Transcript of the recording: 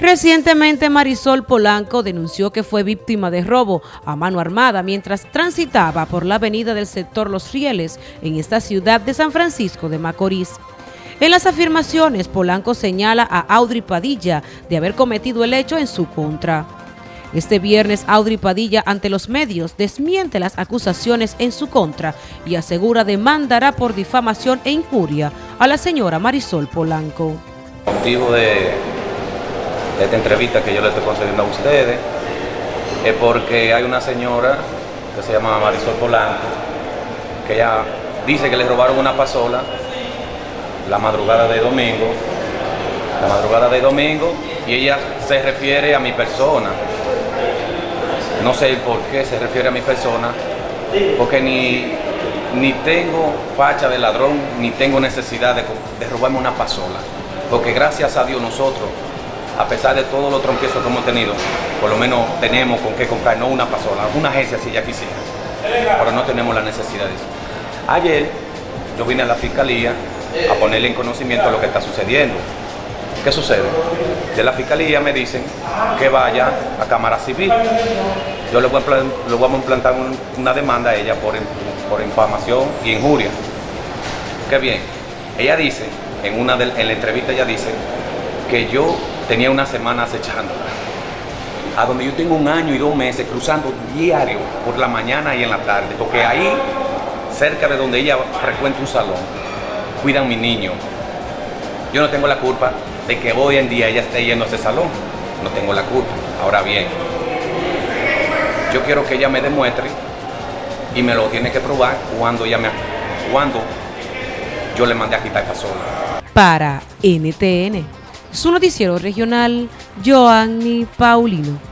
Recientemente Marisol Polanco denunció que fue víctima de robo a mano armada mientras transitaba por la avenida del sector Los Rieles en esta ciudad de San Francisco de Macorís. En las afirmaciones, Polanco señala a Audrey Padilla de haber cometido el hecho en su contra. Este viernes, Audrey Padilla ante los medios desmiente las acusaciones en su contra y asegura demandará por difamación e injuria a la señora Marisol Polanco. Motivo de esta entrevista que yo le estoy concediendo a ustedes es porque hay una señora que se llama Marisol Polanco, que ella dice que le robaron una pasola la madrugada de domingo, la madrugada de domingo, y ella se refiere a mi persona. No sé por qué se refiere a mi persona, porque ni, ni tengo facha de ladrón, ni tengo necesidad de, de robarme una pasola, porque gracias a Dios nosotros a pesar de todos los trompiezos que hemos tenido, por lo menos tenemos con qué comprar, no una pasola, una agencia si ya quisiera, pero no tenemos la necesidad de eso. Ayer yo vine a la fiscalía a ponerle en conocimiento lo que está sucediendo. ¿Qué sucede? De la fiscalía me dicen que vaya a Cámara Civil. Yo le voy a, implantar una demanda a ella por, por infamación y injuria. Qué bien. Ella dice, en, una en la entrevista ella dice que yo tenía una semana acechándola. A donde yo tengo un año y dos meses cruzando diario por la mañana y en la tarde, porque ahí, cerca de donde ella frecuenta un salón, cuidan mi niño. Yo no tengo la culpa de que hoy en día ella esté yendo a ese salón. No tengo la culpa. Ahora bien, yo quiero que ella me demuestre y me lo tiene que probar cuando ella me cuando yo le mandé a quitar esta sola. Para NTN su noticiero regional, Joanny Paulino.